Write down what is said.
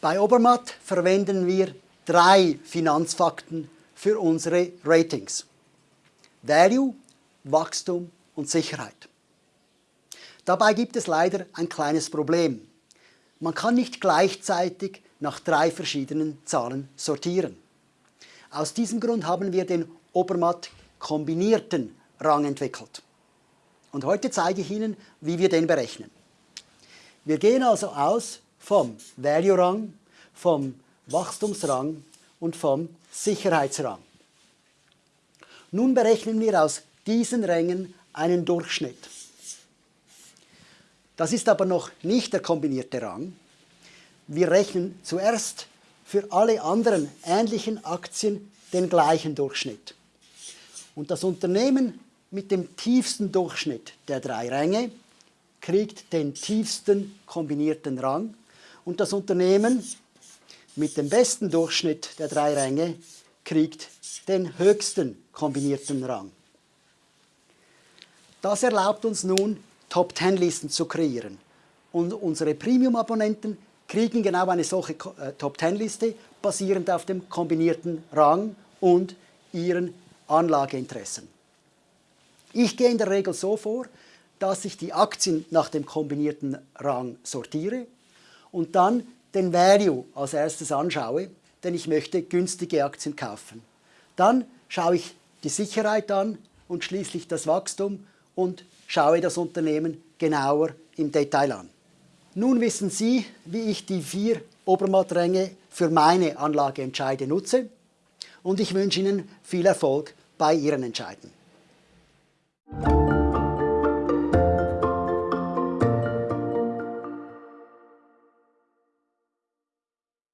Bei Obermatt verwenden wir drei Finanzfakten für unsere Ratings. Value, Wachstum und Sicherheit. Dabei gibt es leider ein kleines Problem. Man kann nicht gleichzeitig nach drei verschiedenen Zahlen sortieren. Aus diesem Grund haben wir den Obermatt kombinierten Rang entwickelt. Und heute zeige ich Ihnen, wie wir den berechnen. Wir gehen also aus vom Value-Rang, vom Wachstumsrang und vom Sicherheitsrang. Nun berechnen wir aus diesen Rängen einen Durchschnitt. Das ist aber noch nicht der kombinierte Rang. Wir rechnen zuerst für alle anderen ähnlichen Aktien den gleichen Durchschnitt. Und das Unternehmen mit dem tiefsten Durchschnitt der drei Ränge kriegt den tiefsten kombinierten Rang und das Unternehmen mit dem besten Durchschnitt der drei Ränge kriegt den höchsten kombinierten Rang. Das erlaubt uns nun, Top-10-Listen zu kreieren. Und unsere Premium-Abonnenten kriegen genau eine solche äh, Top-10-Liste, basierend auf dem kombinierten Rang und ihren Anlageinteressen. Ich gehe in der Regel so vor, dass ich die Aktien nach dem kombinierten Rang sortiere und dann den Value als erstes anschaue, denn ich möchte günstige Aktien kaufen. Dann schaue ich die Sicherheit an und schließlich das Wachstum und schaue das Unternehmen genauer im Detail an. Nun wissen Sie, wie ich die vier Obermattränge für meine Anlageentscheide nutze und ich wünsche Ihnen viel Erfolg bei Ihren Entscheiden.